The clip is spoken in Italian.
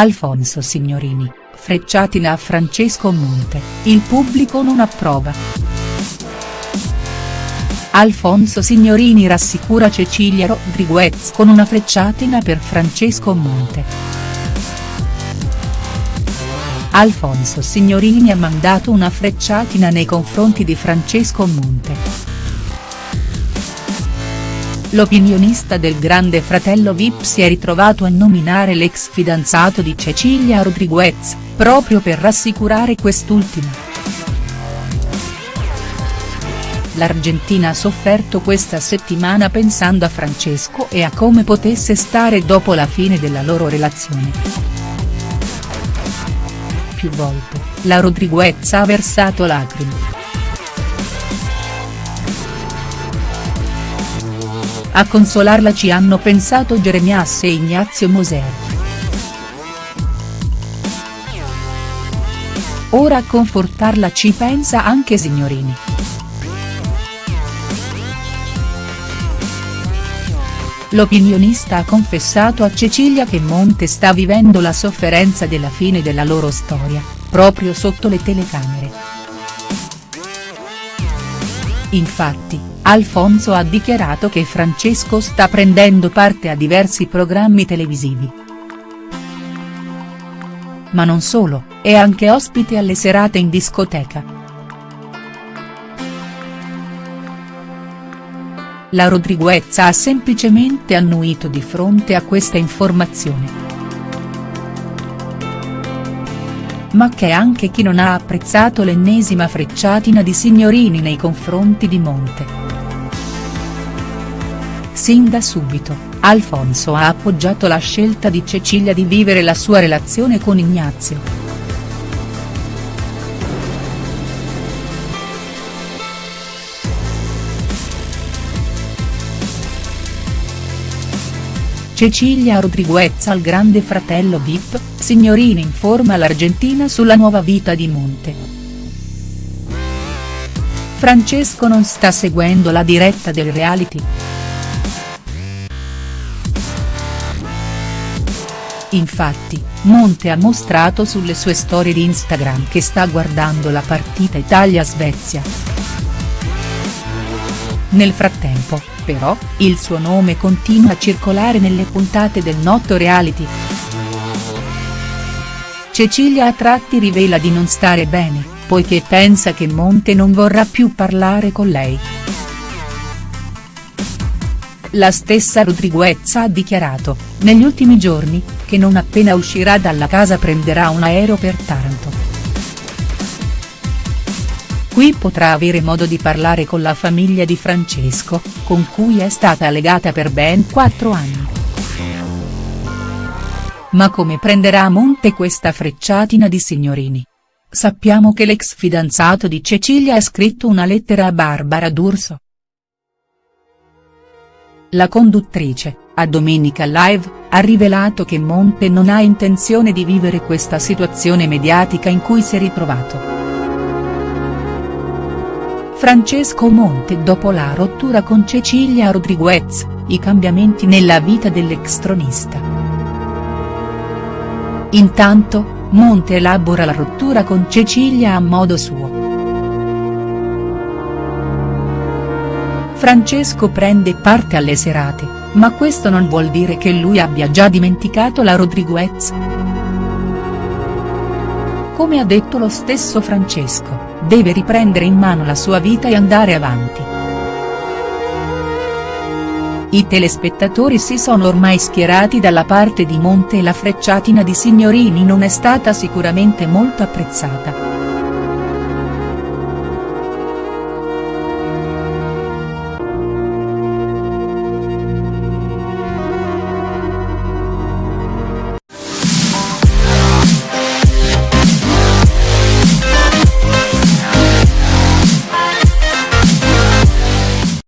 Alfonso Signorini, frecciatina a Francesco Monte, il pubblico non approva. Alfonso Signorini rassicura Cecilia Rodriguez con una frecciatina per Francesco Monte. Alfonso Signorini ha mandato una frecciatina nei confronti di Francesco Monte. L'opinionista del grande fratello Vip si è ritrovato a nominare l'ex fidanzato di Cecilia Rodriguez, proprio per rassicurare quest'ultima. L'Argentina ha sofferto questa settimana pensando a Francesco e a come potesse stare dopo la fine della loro relazione. Più volte, la Rodriguez ha versato lacrime. A consolarla ci hanno pensato Jeremias e Ignazio Moser. Ora a confortarla ci pensa anche Signorini. L'opinionista ha confessato a Cecilia che Monte sta vivendo la sofferenza della fine della loro storia, proprio sotto le telecamere. Infatti, Alfonso ha dichiarato che Francesco sta prendendo parte a diversi programmi televisivi. Ma non solo, è anche ospite alle serate in discoteca. La Rodriguez ha semplicemente annuito di fronte a questa informazione. Ma c'è anche chi non ha apprezzato l'ennesima frecciatina di Signorini nei confronti di Monte. Sin da subito, Alfonso ha appoggiato la scelta di Cecilia di vivere la sua relazione con Ignazio. Cecilia Rodriguez al grande fratello Vip, Signorini informa l'Argentina sulla nuova vita di Monte. Francesco non sta seguendo la diretta del reality. Infatti, Monte ha mostrato sulle sue storie di Instagram che sta guardando la partita Italia-Svezia. Nel frattempo, però, il suo nome continua a circolare nelle puntate del noto reality. Cecilia a tratti rivela di non stare bene, poiché pensa che Monte non vorrà più parlare con lei. La stessa Rodriguez ha dichiarato, negli ultimi giorni, che non appena uscirà dalla casa prenderà un aereo per Taranto. Qui potrà avere modo di parlare con la famiglia di Francesco, con cui è stata legata per ben quattro anni. Ma come prenderà a monte questa frecciatina di signorini? Sappiamo che l'ex fidanzato di Cecilia ha scritto una lettera a Barbara D'Urso. La conduttrice, a Domenica Live, ha rivelato che Monte non ha intenzione di vivere questa situazione mediatica in cui si è ritrovato. Francesco Monte dopo la rottura con Cecilia Rodriguez, i cambiamenti nella vita dell'ex tronista. Intanto, Monte elabora la rottura con Cecilia a modo suo. Francesco prende parte alle serate, ma questo non vuol dire che lui abbia già dimenticato la Rodriguez. Come ha detto lo stesso Francesco, deve riprendere in mano la sua vita e andare avanti. I telespettatori si sono ormai schierati dalla parte di Monte e la frecciatina di Signorini non è stata sicuramente molto apprezzata.